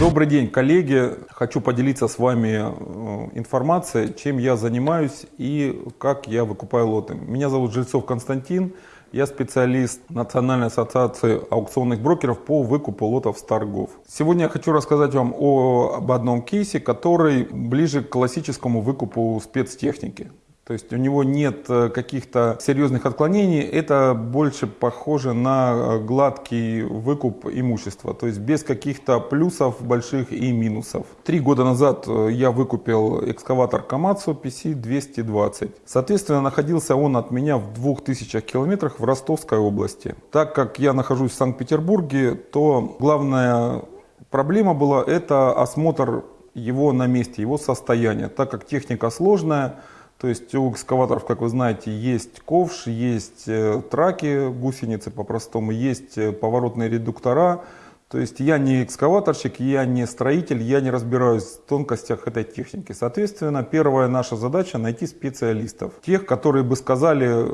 Добрый день, коллеги. Хочу поделиться с вами э, информацией, чем я занимаюсь и как я выкупаю лоты. Меня зовут Жильцов Константин. Я специалист Национальной ассоциации аукционных брокеров по выкупу лотов с торгов. Сегодня я хочу рассказать вам о, об одном кейсе, который ближе к классическому выкупу спецтехники. То есть у него нет э, каких-то серьезных отклонений, это больше похоже на э, гладкий выкуп имущества, то есть без каких-то плюсов больших и минусов. Три года назад э, я выкупил экскаватор Komatsu PC-220. Соответственно, находился он от меня в 2000 километрах в Ростовской области. Так как я нахожусь в Санкт-Петербурге, то главная проблема была это осмотр его на месте, его состояния, так как техника сложная, то есть у экскаваторов, как вы знаете, есть ковш, есть э, траки, гусеницы по-простому, есть э, поворотные редуктора. То есть я не экскаваторщик, я не строитель, я не разбираюсь в тонкостях этой техники. Соответственно, первая наша задача найти специалистов. Тех, которые бы сказали,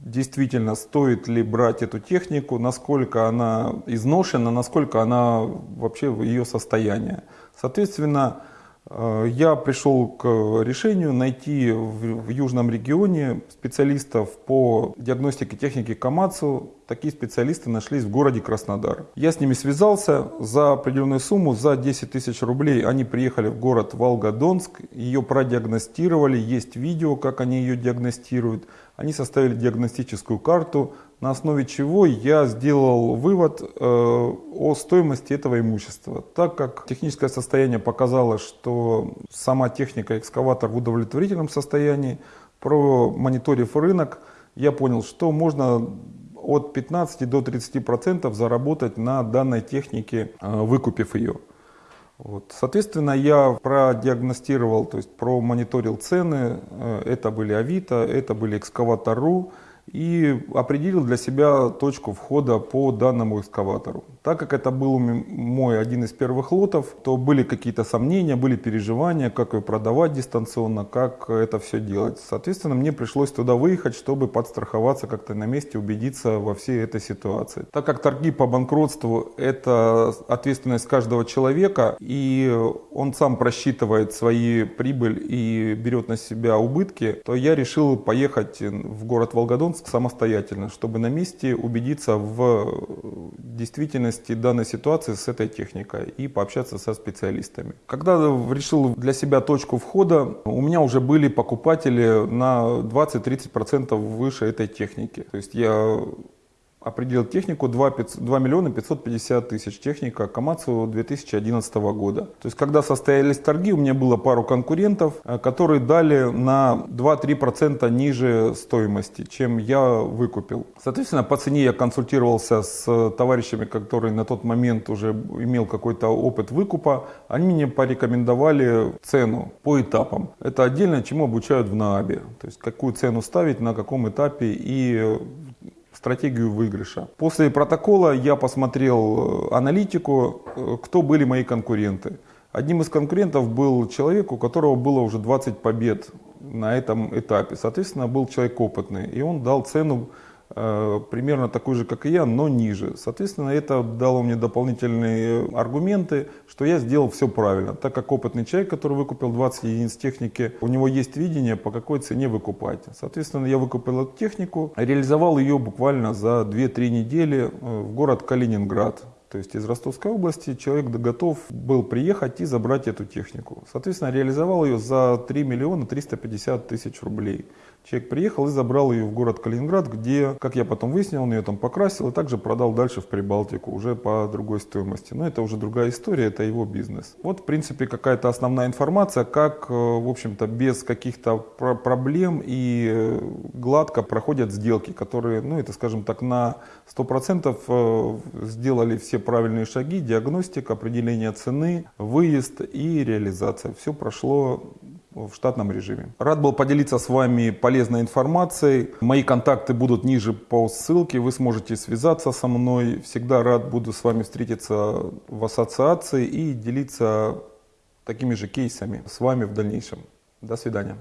действительно стоит ли брать эту технику, насколько она изношена, насколько она вообще в ее состояние. Соответственно, я пришел к решению найти в южном регионе специалистов по диагностике техники Камацу. Такие специалисты нашлись в городе Краснодар. Я с ними связался за определенную сумму, за 10 тысяч рублей. Они приехали в город Волгодонск, ее продиагностировали, есть видео, как они ее диагностируют. Они составили диагностическую карту, на основе чего я сделал вывод э, о стоимости этого имущества. Так как техническое состояние показало, что сама техника экскаватор в удовлетворительном состоянии, промониторив рынок, я понял, что можно от 15 до 30% процентов заработать на данной технике, э, выкупив ее. Вот. Соответственно, я продиагностировал, то есть промониторил цены. Э, это были Авито, это были экскаватор.ру и определил для себя точку входа по данному экскаватору. Так как это был мой один из первых лотов, то были какие-то сомнения, были переживания, как ее продавать дистанционно, как это все делать. Соответственно, мне пришлось туда выехать, чтобы подстраховаться как-то на месте, убедиться во всей этой ситуации. Так как торги по банкротству – это ответственность каждого человека, и он сам просчитывает свои прибыль и берет на себя убытки, то я решил поехать в город Волгодонск Омск самостоятельно, чтобы на месте убедиться в действительности данной ситуации с этой техникой и пообщаться со специалистами. Когда решил для себя точку входа, у меня уже были покупатели на 20-30% выше этой техники. То есть я определил технику 2, 500, 2 миллиона 550 тысяч. Техника Камацу 2011 года. То есть, когда состоялись торги, у меня было пару конкурентов, э, которые дали на 2-3% ниже стоимости, чем я выкупил. Соответственно, по цене я консультировался с товарищами, которые на тот момент уже имел какой-то опыт выкупа. Они мне порекомендовали цену по этапам. Это отдельно, чему обучают в НААБе. То есть, какую цену ставить, на каком этапе и стратегию выигрыша. После протокола я посмотрел э, аналитику, э, кто были мои конкуренты. Одним из конкурентов был человек, у которого было уже 20 побед на этом этапе. Соответственно, был человек опытный. И он дал цену примерно такой же, как и я, но ниже. Соответственно, это дало мне дополнительные аргументы, что я сделал все правильно. Так как опытный человек, который выкупил 20 единиц техники, у него есть видение, по какой цене выкупать. Соответственно, я выкупил эту технику, реализовал ее буквально за 2-3 недели э, в город Калининград. То есть из Ростовской области человек готов был приехать и забрать эту технику. Соответственно, реализовал ее за 3 миллиона 350 тысяч рублей. Человек приехал и забрал ее в город Калининград, где, как я потом выяснил, он ее там покрасил и также продал дальше в Прибалтику, уже по другой стоимости. Но это уже другая история, это его бизнес. Вот, в принципе, какая-то основная информация, как, э, в общем-то, без каких-то проблем и э, гладко проходят сделки, которые, ну, это, скажем так, на 100% э, сделали все правильные шаги, диагностика, определение цены, выезд и реализация. Все прошло в штатном режиме. Рад был поделиться с вами полезной информацией. Мои контакты будут ниже по ссылке, вы сможете связаться со мной. Всегда рад буду с вами встретиться в ассоциации и делиться такими же кейсами с вами в дальнейшем. До свидания.